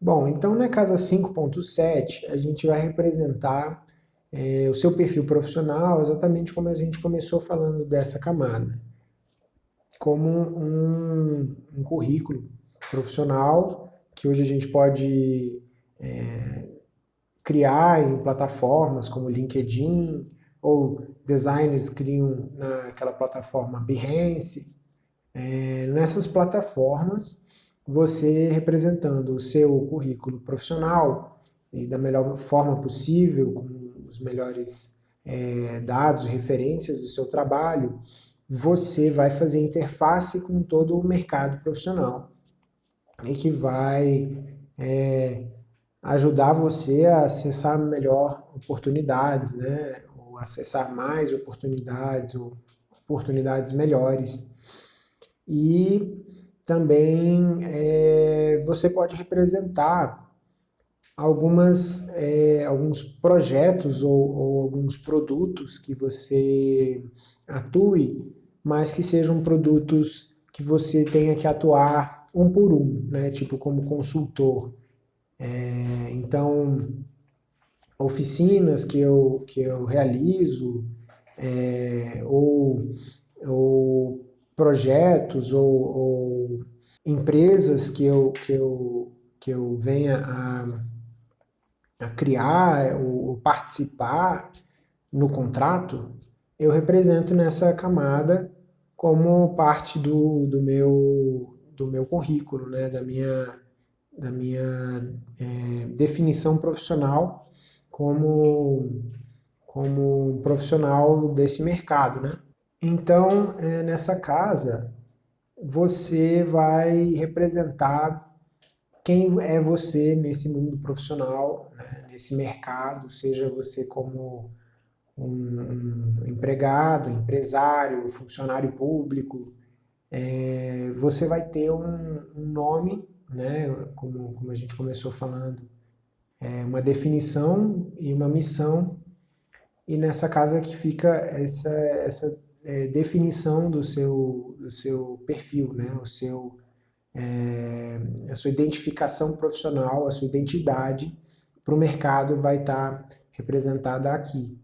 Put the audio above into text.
Bom, então na casa 5.7 a gente vai representar é, o seu perfil profissional exatamente como a gente começou falando dessa camada, como um, um currículo profissional que hoje a gente pode é, criar em plataformas como LinkedIn, ou designers criam naquela plataforma Behance. É, nessas plataformas, você representando o seu currículo profissional e da melhor forma possível, com os melhores é, dados, referências do seu trabalho, você vai fazer interface com todo o mercado profissional e que vai é, ajudar você a acessar melhor oportunidades, né? ou acessar mais oportunidades, ou oportunidades melhores. E também é, você pode representar algumas, é, alguns projetos ou, ou, alguns produtos que você atue, mas que sejam produtos que você tenha que atuar um por um, né? tipo como consultor. É, então, oficinas que eu, que eu realizo, ou, ou projetos ou, ou, empresas que eu, que eu, que eu venha a, a criar ou, ou participar no contrato, eu represento nessa camada como parte do, do, meu, do meu currículo, né, da minha, da minha é, definição profissional como, como profissional desse mercado. Né? Então, é, nessa casa, você vai representar quem é você nesse mundo profissional, né, nesse mercado, seja você como um, empregado, empresário, funcionário público, é, você vai ter um, um nome, né, como, como a gente começou falando, é, uma definição e uma missão, e nessa casa que fica essa, essa é, definição do seu, do seu perfil, né? o seu, é, a sua identificação profissional, a sua identidade para o mercado vai estar tá representada aqui.